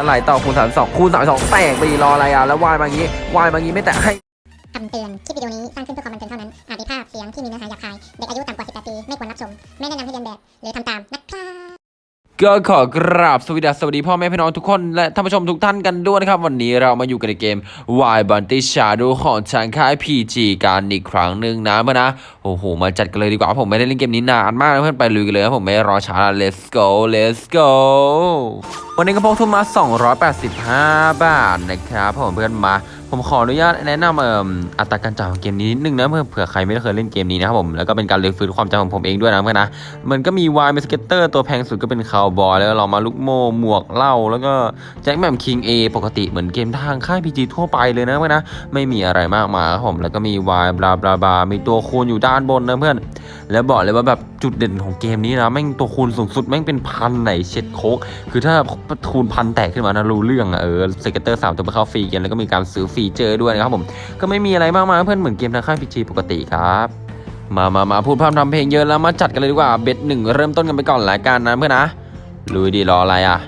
แล้วไหลต่อคูณสามสองคูณสามสองแตกไปดีรออะไรอะแล้ววายมาอย่างงี้วายมาอย่างงี้ไม่แตะให้คำเตือน คลิปวิดีโอนี้สร้างขึ้นเพื่อความบันเทิงเท่านั้น อาจมีภาพเสียงที่มีเนื้อหาหยาบคาย เด็กอายุต่ำกว่า 18 ปี ไม่ควรรับชม ไม่แนะนำให้เรียนแบบ หรือทำตามนะครับ ก็ขอกราบสวัสดีสวัสดีพ่อแม่พี่น้องทุกคนและท่านผู้ชมทุกท่านกันด้วยนะครับ วันนี้เรามาอยู่กันในเกม Y b u n t y Shadow ของทางค่าย PG การอีกครั้งหนึ่งนะเพื่อนนะโอ้โห มาจัดกันเลยดีกว่าผมไม่ได้เล่นเกมนี้นานมากนะเพื่อนไปลุยกันเลยผมไม่รอช้า let's go let's go วันนี้ก็พกทุนมา 285 บาทนะครับผมเพื่อนมา ผมขออนุญาตแนะนำเอ่ออัตราการจ่ายของเกมนี้นิดนึงนะเพื่อเผื่อใครไม่เคยเล่นเกมนี้นะครับผมแล้วก็เป็นการเรียนฟื้นความจำของผมเองด้วยนะเพื่อนนะมันก็มี wild เป็น scatter ตัวแพงสุดก็เป็นคาวบอยแล้วเรามาลูกโม่หมวกเหล้าแล้วก็แจ็คแหม่มคิงเอปกติเหมือนเกมทางค่าย PG ทั่วไปเลยนะเพื่อนนะไม่มีอะไรมากมายครับผมแล้วก็มี wild blah blah blah มีตัวคูณอยู่ด้านบนนะเพื่อน แล้วบอกเลยว่าแบบจุดเด่นของเกมนี้นะแม่งตัวคูณสูงสุดแม่งเป็นพันไหนเช็ดโคกคือถ้าคูณพันแตกขึ้นมานะรู้เรื่องอะเออ scatter สามตัวไปเข้าฟรีเกมแล้วก็มีการซื้อฟีเจอด้วยนะครับผมก็ไม่มีอะไรมากมายเพื่อนเหมือนเกมทางค่าย PG ปกติครับมามามาพูดพร่ำทำเพลงเยอะแล้วมาจัดกันเลยดีกว่า bet หนึ่งเริ่มต้นกันไปก่อนรายการนะเพื่อนนะลุยดีรออะไรอะ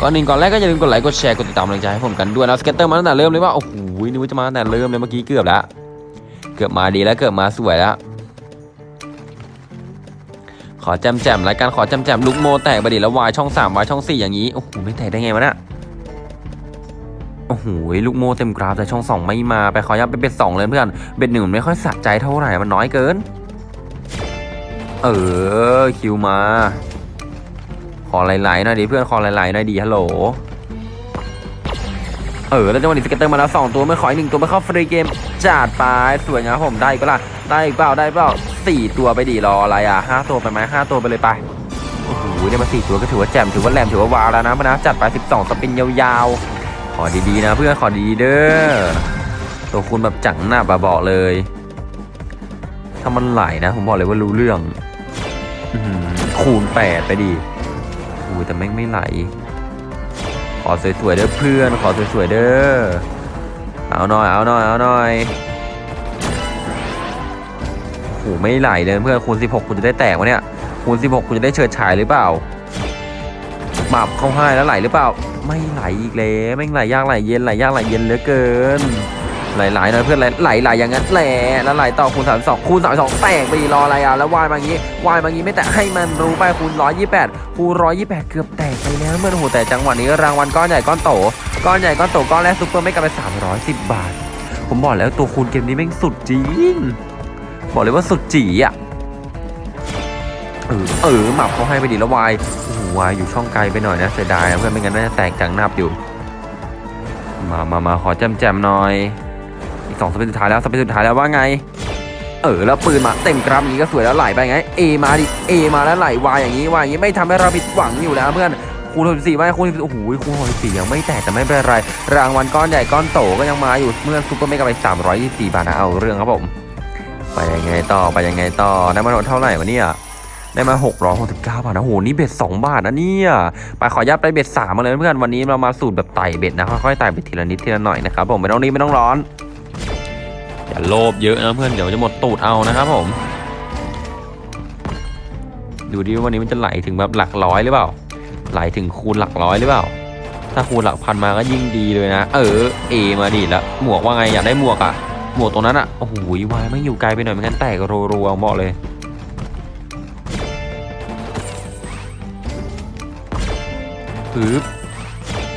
ก่อนอื่นก่อนแรกก็อย่าลืมกดไลค์กดแชร์กดติดตามกำลังใจให้ผมกันด้วยนะ scatter มาตั้งแต่เริ่มเลยว่าโอ้โหนึกว่าจะมาตั้งแต่เริ่มเลยเมื่อกี้เกือบแล้ว เกือบมาดีแล้วเกือบมาสวยแล้ว ขอแจมแจมรายการขอแจมแจมลูกโมแตกไปดิแล้ววายช่องสามวายช่องสี่อย่างนี้โอ้โหไม่แตกได้ไงวะเนี่ย โอ้โหลูกโม่เต็มกราฟแต่ช่องสองไม่มาไปขอยับไปเบ็ดสองเลยเพื่อน เบ็ดหนึ่งมันไม่ค่อยสะใจเท่าไหร่มันน้อยเกิน เออคิวมา ขอไหลๆหน่อยดิเพื่อนขอไหลๆหน่อยดิฮัลโหลเออแล้วจังหวะนี้ scatter มาแล้วสองตัวไม่ขออีกหนึ่งตัวไม่เข้าฟรีเกมจัดไปสวยงามผมได้อีก็ล่ะได้อีกเปล่าได้เปล่าสี่ตัวไปดิรออะไรอะห้าตัวไปไหมห้าตัวไปเลยไปโอ้โหได้มาสี่ตัวก็ถือว่าแจ่มถือว่าแหลมถือว่า ว้าวแล้วนะเพื่อนนะจัดไปสิบสอง spin ยาวๆ เอาดีๆนะเพื่อนขอดีๆเด้อตัวคูณแบบจังหน้าบาบอกเลย ถ้ามันไหลนะผมบอกเลยว่ารู้เรื่องอะคูณแปดไปดิอุ้แต่แม่งไม่ไหล ขอสวยๆเด้อเพื่อน ขอสวยๆเด้อ เอาหน่อย เอาหน่อย เอาหน่อยโอ้โหไม่ไหลเลยเพื่อนคูณ16 คุณจะได้แตกวะเนี่ย คูณ16 คุณจะได้เฉิดฉายหรือเปล่า มับเข้าให้แล้วไหลหรือเปล่า ไม่ไหลอีกแล้วไม่ไหลยากไหลเย็นไหลยากไหลเย็นเหลือเกินไหลไหลน่อยเพื่อนไหลไหลอย่างนั้นแหละแล้วไหลต่อคูณสามสองคูณสามสองแตกไปรออะไรอะแล้ววายมาอย่างงี้วายมาอย่างงี้ไม่แตะให้มันรู้ไปคูณร้อยยี่แปดคูณร้อยยี่แปดเกือบแตกไปแล้วเมื่อโอ้โหแต่จังหวะนี้รางวัลก้อนใหญ่ก้อนโตก้อนใหญ่ก้อนโตก้อนแรกซุปเปอร์ไม่กลับไปสามร้อยสิบบาท ผมบอกแล้วตัวคูณเกมนี้แม่งสุดจริงบอกเลยว่าสุดจีอะ เออเออหมับเขาให้ไปดีแล้ววายโอ้โหวายอยู่ช่องไกลไปหน่อยนะเสียดายเพื่อนไม่งั้นน่าจะแตกจังนับอยู่ มามามาขอแจมแจมหน่อย อีกสองสเปนสุดท้ายแล้วสเปนสุดท้ายแล้วว่าไง เออแล้วปืนมาเต็มกราฟอย่างนี้ก็สวยแล้วไหลไปไงเอมาดิเอมาแล้วไหลวายอย่างนี้วายอย่างนี้ไม่ทำให้เราผิดหวังอยู่แล้วเพื่อนคูณ64ไม่คูณโอ้โหคูณ64ยังไม่แตกแต่ไม่เป็นไร รางวัลก้อนใหญ่ก้อนโตก็ยังมาอยู่เมื่อ super mega ไป324บาทนะเอาเรื่องครับผม ไปยังไงต่อไปยังไงต่อได้มาเท่าไหร่วะเนี่ย ได้มา669บาทนะโหนี่ bet 2บาทนะเนี่ยไปขอขยับไป bet 3มาเลยเพื่อนวันนี้เรามาสูตรแบบไต่ bet นะค่อยๆไต่ไปทีละนิดทีละหน่อยนะครับผมไม่ต้องรีบไม่ต้องร้อนอย่าโลภเยอะนะเพื่อนเดี๋ยวจะหมดตูดเอานะครับผม ดูดิวันนี้มันจะไหลถึงแบบหลักร้อยหรือเปล่า ไหลถึงคูณหลักร้อยหรือเปล่า ถ้าคูณหลักพันมาก็ยิ่งดีเลยนะ เออเอมาดิแล้วหมวกว่าไงอยากได้หมวกอะหมวกตรงนั้นอะโอ้โหวายไม่อยู่ไกลไปหน่อยไม่งั้นแตกรัวๆบอกเลย ปึ๊บ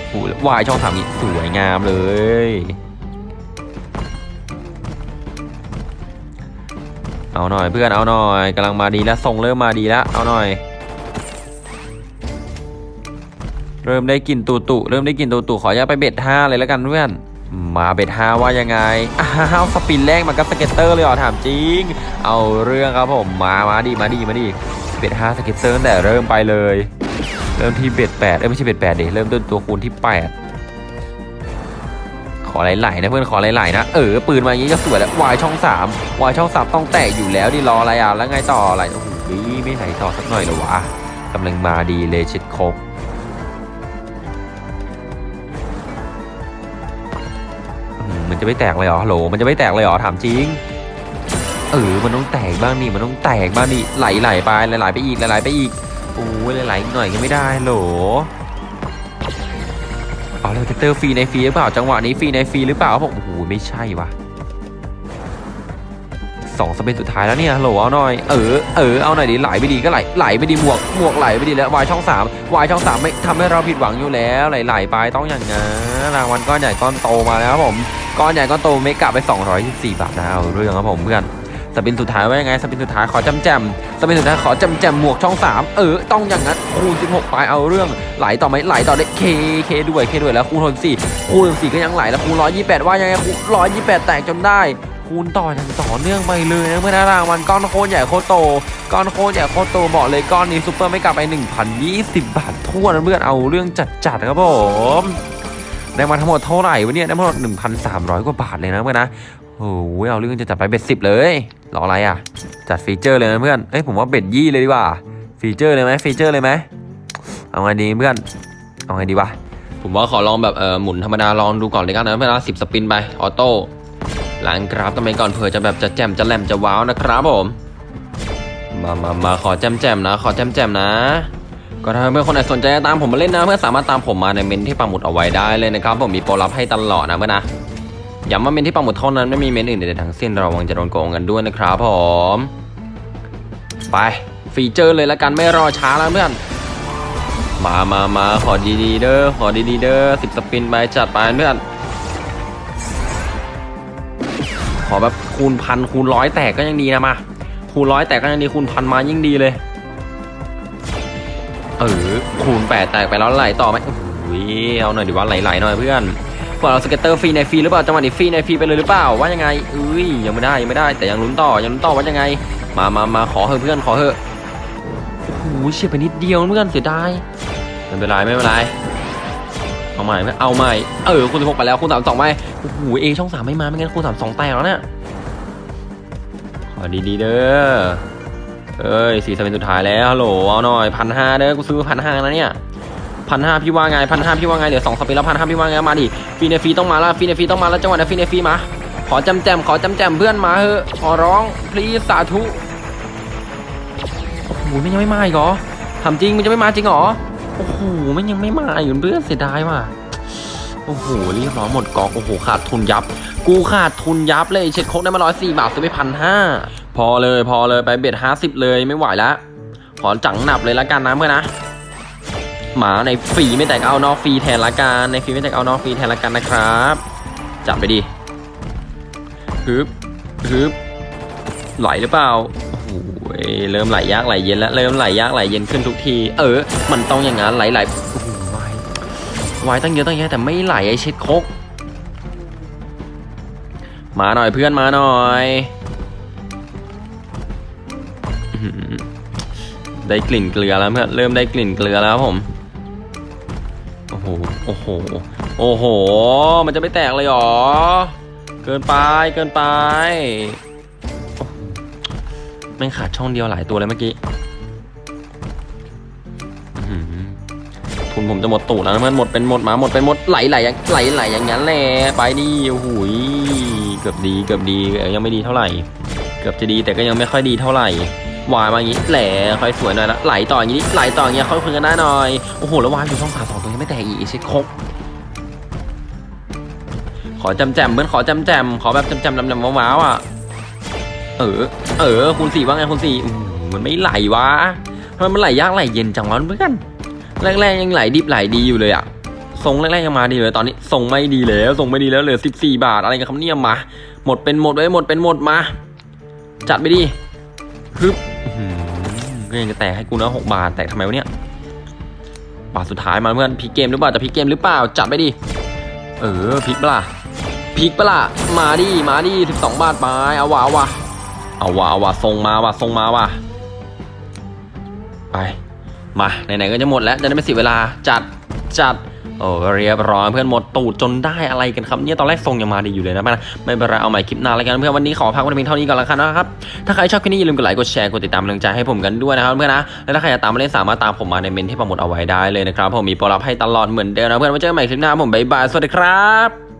โอ้วายช่องสามนี้สวยงามเลย เอาหน่อยเพื่อนเอาหน่อยกำลังมาดีแล้วทรงเริ่มมาดีแล้วเอาหน่อย เริ่มได้กลิ่นตูตุเริ่มได้กลิ่นตูตุขออนุญาตไป bet ห้าเลยแล้วกันเพื่อนมา bet ห้าว่ายังไง อ้าว spin แรกมันก็ scatter เลยเหรอถามจริง เอาเรื่องครับผมมามาดีมาดีมาดี bet ห้า scatter แต่เริ่มไปเลย เริ่มที่เบ็ดแปดเอ้ยไม่ใช่เบ็ดแปดดิเริ่มต้นตัวคูณที่แปดขอไหลๆนะเพื่อนขอไหลๆนะเออปืนมาอย่างนี้ก็สวยแล้ววายช่องสามวายช่องสามต้องแตกอยู่แล้วดิรออะไรอะแล้วไงต่ออะไรโอ้โหไม่ไหลต่อสักหน่อยหรอวะกำลังมาดีเลยชิดคกอื้อหือมันจะไม่แตกเลยเหรอฮัลโหลมันจะไม่แตกเลยเหรอถามจริงเออมันต้องแตกบ้างนี่มันต้องแตกบ้างนี่ไหลไหลๆไปไหลๆไปอีกไหลๆไปอีก โอ้ยหลายๆหน่อยก็ไม่ได้โหลเกตเลยเตอร์ฟรีในฟรีหรือเปล่าจังหวะนี้ฟรีในฟรีหรือเปล่าผมโอ้โหไม่ใช่วะสองสเปนสุดท้ายแล้วเนี่ยฮัลโหลเอาหน่อยเออเออเอาหน่อยดิไหลไปดีก็ไหลไหลไปดีหมวกหมวกไหลไปดีแล้ววายช่องสามวายช่องสามไม่ทำให้เราผิดหวังอยู่แล้วไหลไหลไปต้องอย่างงั้นรางวัลก้อนใหญ่ก้อนโตมาแล้วครับผมก้อนใหญ่ก้อนโตเมกะไป224บาทนะเอาเรื่องครับผมเพื่อน สปินสุดท้ายว่ายังไงสปินสุดท้ายขอจำแจมสปินสุดท้ายขอจำแจมหมวกช่องสามเออ ต้องอย่างนั้นคูณ16ไปเอาเรื่องไหลต่อไหมไหลต่อได้เคเคด้วยเคด้วยแล้วคูณ64คูณ64ก็ยังไหลแล้วคูณ128 ว่ายังไงคูณ128 แตกจนได้คูณต่ออย่างต่อเนื่องไปเลยนะเมื่อหนารางวัลก้อนโคตรใหญ่โคตรโตก้อนโคตรใหญ่โคตรโตบอกเลยก้อนนี้ซุปเปอร์ไม่กลับไป 1,020 บาททั่วนะเพื่อนเอาเรื่องจัดๆครับผมได้มาทั้งหมดเท่าไหร่วะเนี่ยได้มาทั้งหมด1,300 กว่าบาทเลยนะเพื่อนนะโอ้โหเอาเรื่องจะจัดไป bet สิบเลย รออะไรอะ จัด feature เลยนะเพื่อนเอ้ยผมว่า bet ยี่เลยดีกว่า feature เลยไหม feature เลยไหมเอาไงดีเพื่อน เอาไงดีวะ ผมว่าขอลองแบบเออหมุนธรรมดาลองดูก่อนแล้วกันนะเพื่อนนะสิบ spin ไป auto หลังกราฟกันไปก่อนเผื่อจะแบบจะแจ่มจะแหลมจะว้าวนะครับผม มามามาขอแจ่มแจ่มนะ ขอแจ่มแจ่มนะ ก็ถ้าเพื่อนคนไหนสนใจตามผมมาเล่นนะ เพื่อนสามารถตามผมมาในเม้นที่ปักหมุดเอาไว้ได้เลยนะครับผมมีโปรลับให้ตลอดนะเพื่อนนะ ย้ำว่าเมนที่ปังหมดเท่านั้นไม่มีเมนอื่นใดๆทั้งสิ้นระวังจะโดนโกงกันด้วยนะครับผม ไปฟีเจอร์เลยละกันไม่รอช้าแล้วเพื่อน มามามาขอดีๆเด้อขอดีๆเด้อสิบสปินไปจัดไปเพื่อน ขอแบบคูณพันคูณร้อยแตกก็ยังดีนะมาคูณร้อยแตกก็ยังดีคูณพันมายิ่งดีเลยเออคูณแปดแตกไปแล้วไหลต่อไหมโอ้โหเอาหน่อยดิว่าไหลๆหน่อยเพื่อน เปิดเรา scatter ฟรีในฟรีหรือเปล่าจังหวะนี้ฟรีในฟรีไปเลยหรือเปล่าว่ายังไงเอ้ยยังไม่ได้ยังไม่ได้แต่ยังลุ้นต่อยังลุ้นต่อว่ายังไง มามามาขอเถอะเพื่อนขอเถอะโอ้โหเฉียดไปนิดเดียวเพื่อนเสียดายไม่เป็นไรไม่เป็นไรเอาใหม่ไหมเอาใหม่เออคูณสิบหกไปแล้วคูณสามสองไปโอ้โหเอช่องสามไม่มาไม่งั้นคูณสามสองแตกแล้วเนี่ยขอดีๆเด้อเอ้ยสี่ spin สุดท้ายแล้วฮัลโหลเอาหน่อยพันห้าเด้อกูซื้อพันห้านะเนี่ย พันห้าพี่ว่าไงพันห้าพี่ว่าไงเดี๋ยวสองสปนแล้วพันห้าพี่ว่าไงมาดิฟีเนฟีต้องมาแล้วฟีเนฟีต้องมาแล้วจังหวะนี้ฟีเนฟีมา ขอจำแจมขอจำแจมเพื่อนมาเถอขอร้องพลีสาธุโอ้โหมันยังไม่มาอีกเหรอทำจริงมันจะไม่มาจริงเหรอโอ้โหมันยังไม่มาอยู่เพื่อนเสียดายว่ะโอ้โหเรียบร้อยหมดกอกโอ้โหขาดทุนยับ กูขาดทุนยับเลยเช็ดโคกได้มาร้อยสี่บาทซื้อไปพันห้าพอเลยพอเลยไปเบ็ดห้าสิบเลยไม่ไหวแล้วขอจังหนับเลยละกันนะเพื่อนนะ หมาในฟรีไม่แตกเอานอกฟรีแทนละกันในฟรีไม่แตกเอานอกฟรีแทนละกันนะครับ จับไปดิฮึบฮึบไหลหรือเปล่าโอ้โหเริ่มไหลยากไหลเย็นแล้วเริ่มไหลยากไหลเย็นขึ้นทุกที เออ มันต้องอย่างนั้นไหลไหลโอ้โหไหวไหวตั้งเยอะตั้งแยะแต่ไม่ไหลไอเช็ดโคกมาหน่อยเพื่อนมาหน่อยได้กลิ่นเกลือแล้วเพื่อนเริ่มได้กลิ่นเกลือแล้วผม โอ้โห โอ้โห โอ้โห มันจะไม่แตกเลยหรอ เกินไป เกินไป แม่งขาดช่องเดียวหลายตัวเลยเมื่อกี้ทุนผมจะหมดตูดแล้วนะเพื่อนหมดเป็นหมดหมาหมดเป็นหมดไหลไหลอย่างไหลไหลอย่างนั้นแหละไปดิโอ้โหเกือบดีเกือบดียังไม่ดีเท่าไหร่ เกือบจะดีแต่ก็ยังไม่ค่อยดีเท่าไหร่ วายมาอย่างนี้แหละค่อยสวยหน่อยละไหลต่ออย่างนี้ไหลต่ออย่างเงี้ยค่อยคุยกันได้หน่อยโอ้โหแล้ววายอยู่ช่องสาสองตัวยังไม่แตกอีกเช็คครบขอจำแจมเพื่อนขอจำแจมขอแบบจำแจมดำๆว้าวอะเออเออคูณสี่ว่าไงคูณสี่มันไม่ไหลวะทำไมมันไหลยากไหลเย็นจังวะเพื่อนแรกๆยังไหลดิบไหลดีอยู่เลยอะทรงแรกๆยังมาดีเลยตอนนี้ทรงไม่ดีแล้วทรงไม่ดีแล้วเหลือสิบสี่บาทอะไรกันครับเนี่ยมาหมดเป็นหมดไว้หมดเป็นหมดมา จัดไปดิฮึบ ก็ยังจะแตกให้กูนะหกบาทแตกทำไมวะเนี่ยบาทสุดท้ายมาเพื่อนพลิกเกมหรือเปล่าจะพลิกเกมหรือเปล่าจัดไปดิเออพลิกปล่ะพลิกปล่ะมาดิมาดิสิบสองบาทไปเอาวะเอาวะเอาวะเอาวะทรงมาว่ะทรงมาว่ะไปมาไหนๆก็จะหมดแล้วจะได้ไม่เสียเวลาจัดจัด โอ้เรียบร้อยเพื่อนหมดตูดจนได้อะไรกันครับเนี่ยตอนแรกทรงยังมาดีอยู่เลยนะไม่ไม่เป็นไรเอาใหม่คลิปหน้าแล้วกันเพื่อนวันนี้ขอพักไว้เพียงเท่านี้ก่อนละกันนะครับถ้าใครชอบคลิปนี้อย่าลืมกดไลค์กดแชร์กดติดตามกำลังใจให้ผมกันด้วยนะครับเพื่อนนะและถ้าใครอยากตามมาเล่นสามารถตามผมมาในเมนต์ที่ปักหมุดเอาไว้ได้เลยนะครับผมมีโปรลับให้ตลอดเหมือนเดิมนะเพื่อนไว้เจอกันใหม่คลิปหน้าผมบ๊ายบายสวัสดีครับ